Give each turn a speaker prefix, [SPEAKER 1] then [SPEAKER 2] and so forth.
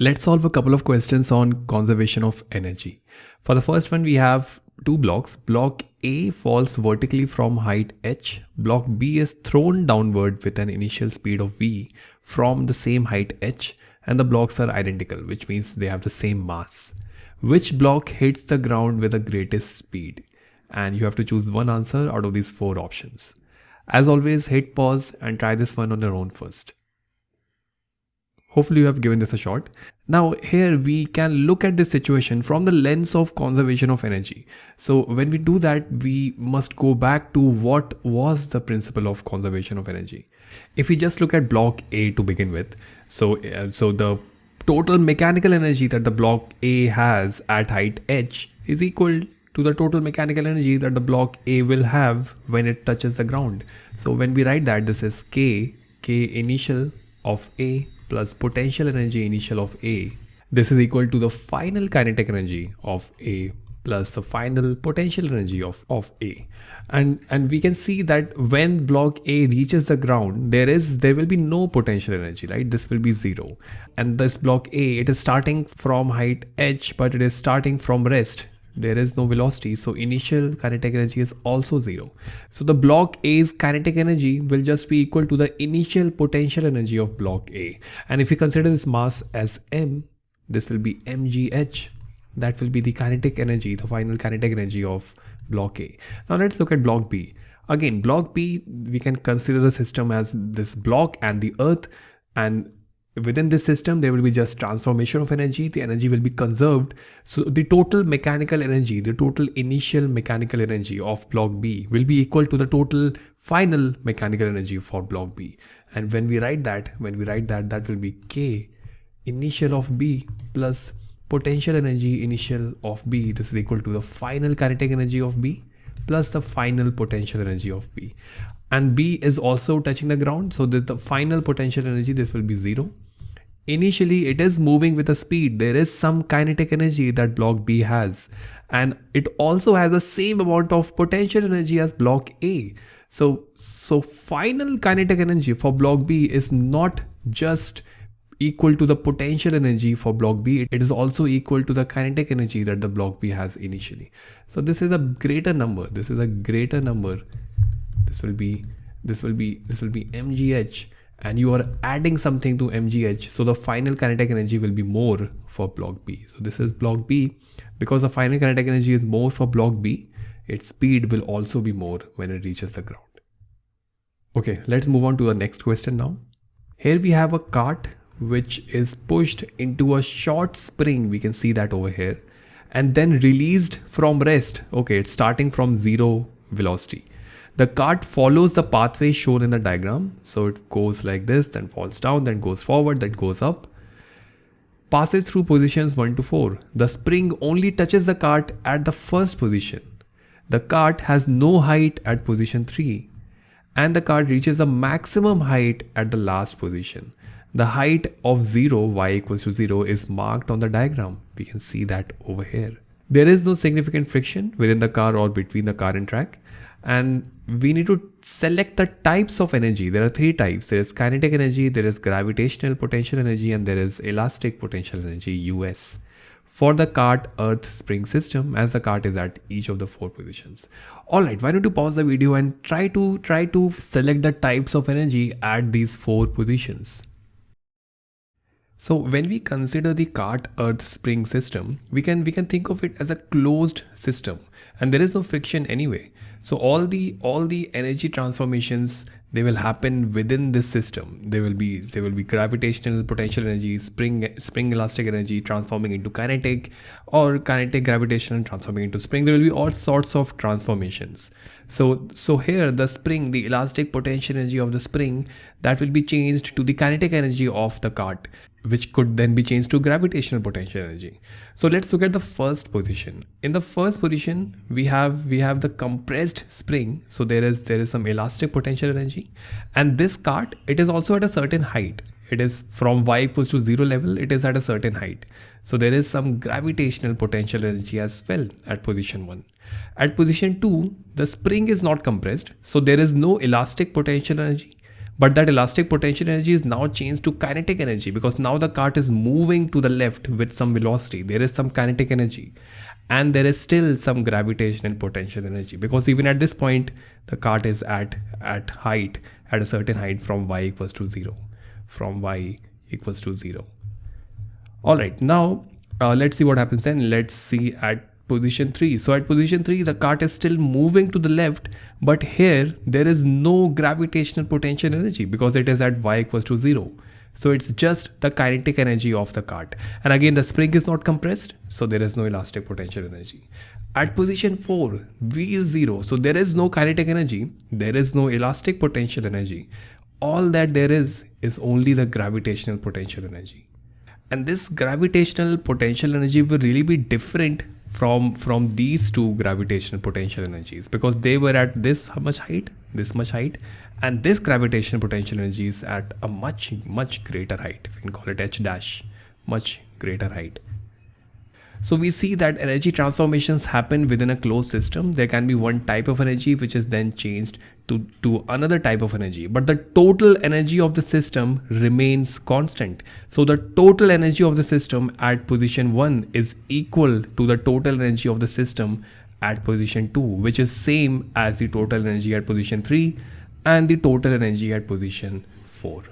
[SPEAKER 1] Let's solve a couple of questions on conservation of energy. For the first one, we have two blocks. Block A falls vertically from height h. Block B is thrown downward with an initial speed of v from the same height h and the blocks are identical, which means they have the same mass. Which block hits the ground with the greatest speed? And you have to choose one answer out of these four options. As always, hit pause and try this one on your own first. Hopefully you have given this a shot. Now here we can look at this situation from the lens of conservation of energy. So when we do that, we must go back to what was the principle of conservation of energy. If we just look at block A to begin with, so, uh, so the total mechanical energy that the block A has at height h is equal to the total mechanical energy that the block A will have when it touches the ground. So when we write that this is K, K initial of A plus potential energy initial of A. This is equal to the final kinetic energy of A plus the final potential energy of, of A. And, and we can see that when block A reaches the ground, there is there will be no potential energy, right? This will be zero. And this block A, it is starting from height h, but it is starting from rest there is no velocity so initial kinetic energy is also zero. So the block a's kinetic energy will just be equal to the initial potential energy of block a. And if we consider this mass as m this will be mgh that will be the kinetic energy the final kinetic energy of block a. Now let's look at block b. Again block b we can consider the system as this block and the earth and within this system there will be just transformation of energy the energy will be conserved. So the total mechanical energy the total initial mechanical energy of block b will be equal to the total final mechanical energy for block b. And when we write that when we write that that will be k initial of b plus potential energy initial of b. This is equal to the final kinetic energy of b plus the final potential energy of b. And b is also touching the ground. So the final potential energy this will be zero Initially, it is moving with a speed. There is some kinetic energy that block B has. And it also has the same amount of potential energy as block A. So, so final kinetic energy for block B is not just equal to the potential energy for block B. It is also equal to the kinetic energy that the block B has initially. So this is a greater number. This is a greater number. This will be, this will be, this will be MGH and you are adding something to MGH so the final kinetic energy will be more for block B. So this is block B. Because the final kinetic energy is more for block B its speed will also be more when it reaches the ground. Okay let's move on to the next question now. Here we have a cart which is pushed into a short spring. We can see that over here. And then released from rest. Okay it's starting from zero velocity the cart follows the pathway shown in the diagram. So it goes like this, then falls down, then goes forward, then goes up. Passes through positions 1 to 4. The spring only touches the cart at the first position. The cart has no height at position 3 and the cart reaches a maximum height at the last position. The height of 0, y equals to 0 is marked on the diagram. We can see that over here. There is no significant friction within the car or between the car and track and we need to select the types of energy. There are three types. There is kinetic energy, there is gravitational potential energy, and there is elastic potential energy, US. For the cart earth spring system, as the cart is at each of the four positions. Alright, why don't you pause the video and try to try to select the types of energy at these four positions. So when we consider the cart earth spring system, we can we can think of it as a closed system and there is no friction anyway. So all the all the energy transformations they will happen within this system. There will be there will be gravitational potential energy, spring spring elastic energy transforming into kinetic, or kinetic gravitational transforming into spring. There will be all sorts of transformations. So so here the spring, the elastic potential energy of the spring, that will be changed to the kinetic energy of the cart which could then be changed to gravitational potential energy. So let's look at the first position. In the first position, we have we have the compressed spring. So there is there is some elastic potential energy, and this cart it is also at a certain height. It is from y equals to zero level. It is at a certain height. So there is some gravitational potential energy as well at position one. At position two, the spring is not compressed, so there is no elastic potential energy but that elastic potential energy is now changed to kinetic energy because now the cart is moving to the left with some velocity. There is some kinetic energy and there is still some gravitational potential energy because even at this point the cart is at at height at a certain height from y equals to 0 from y equals to 0 all right now uh, let's see what happens then. Let's see at position 3 so at position 3 the cart is still moving to the left but here there is no gravitational potential energy because it is at y equals to 0 so it's just the kinetic energy of the cart. And again the spring is not compressed so there is no elastic potential energy. At position 4 v is 0 so there is no kinetic energy there is no elastic potential energy. All that there is is only the gravitational potential energy. And this gravitational potential energy will really be different from from these two gravitational potential energies because they were at this much height this much height and this gravitational potential energy is at a much much greater height if you can call it h dash much greater height so we see that energy transformations happen within a closed system. There can be one type of energy which is then changed to, to another type of energy. But the total energy of the system remains constant. So the total energy of the system at position 1 is equal to the total energy of the system at position 2 which is same as the total energy at position 3 and the total energy at position 4.